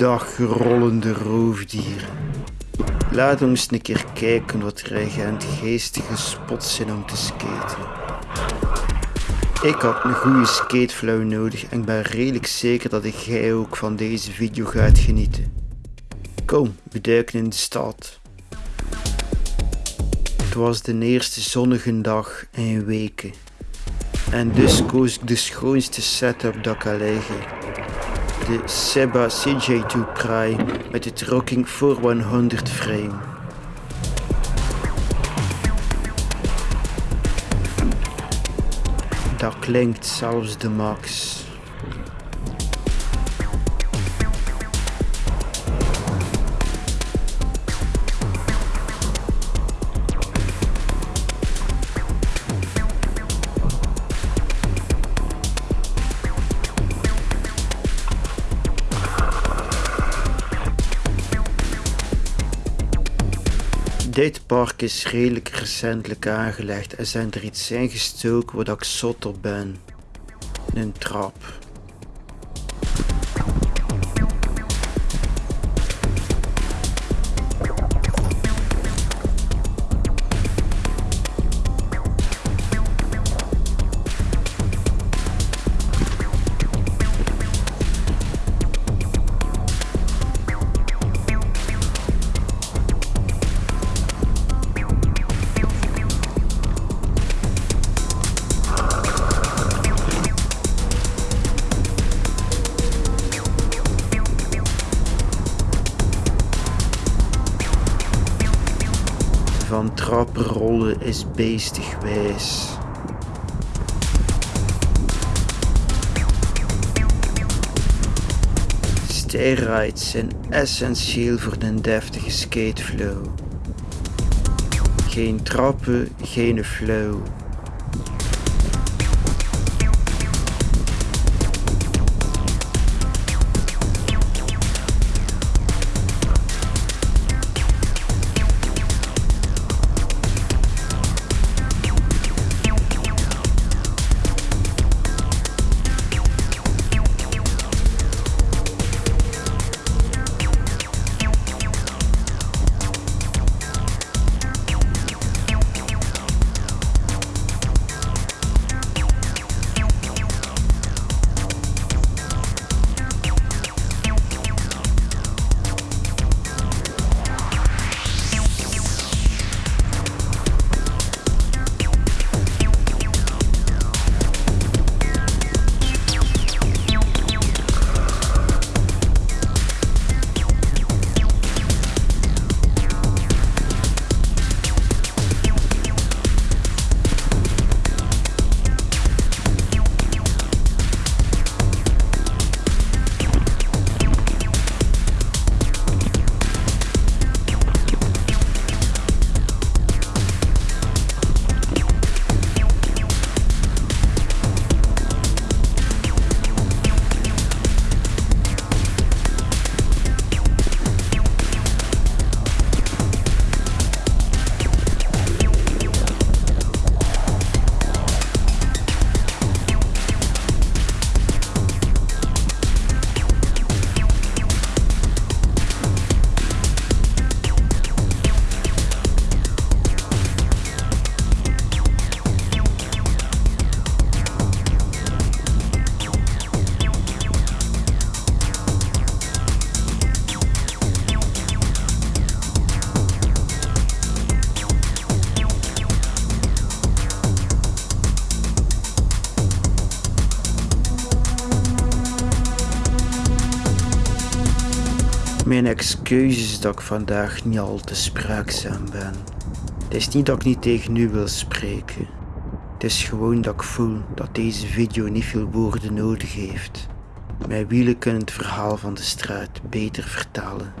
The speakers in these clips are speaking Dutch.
Dag rollende roofdieren. Laat ons een keer kijken wat agent geestige spots zijn om te skaten. Ik had een goede skateflow nodig en ik ben redelijk zeker dat jij ook van deze video gaat genieten. Kom, we duiken in de stad. Het was de eerste zonnige dag in weken. En dus koos ik de schoonste setup dat kan liggen. De Seba CJ2 Pry met het Rocking 4100 frame. Dat klinkt zelfs de max. Dit park is redelijk recentelijk aangelegd en zijn er iets ingestoken waar ik zot op ben. Een trap. Van trappen rollen is beestig wijs. Zijn essentieel voor een deftige skateflow. Geen trappen, geen flow. Mijn excuses dat ik vandaag niet al te spraakzaam ben. Het is niet dat ik niet tegen u wil spreken. Het is gewoon dat ik voel dat deze video niet veel woorden nodig heeft. Mijn wielen kunnen het verhaal van de straat beter vertalen.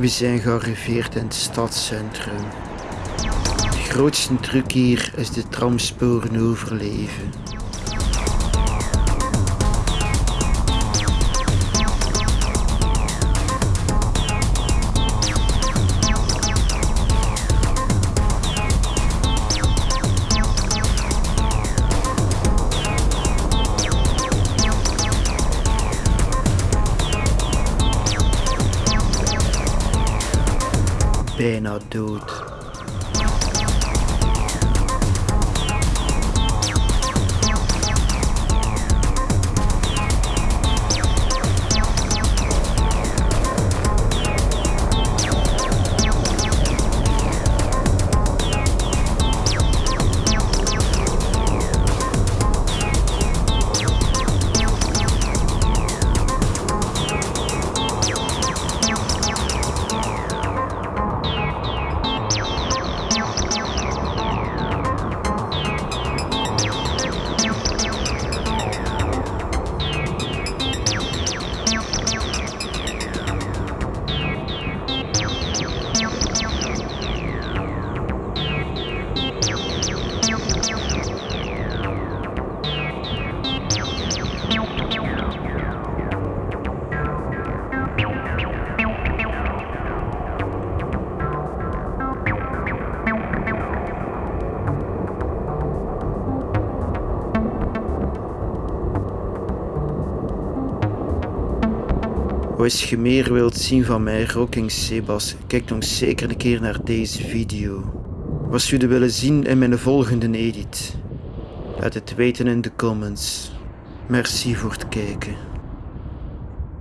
We zijn gearriveerd in het stadscentrum. De grootste truc hier is de tramsporen overleven. Beano, dude. Als je meer wilt zien van mij, Rocking Sebas, kijk dan zeker een keer naar deze video. Wat jullie willen zien in mijn volgende edit? Laat het weten in de comments. Merci voor het kijken.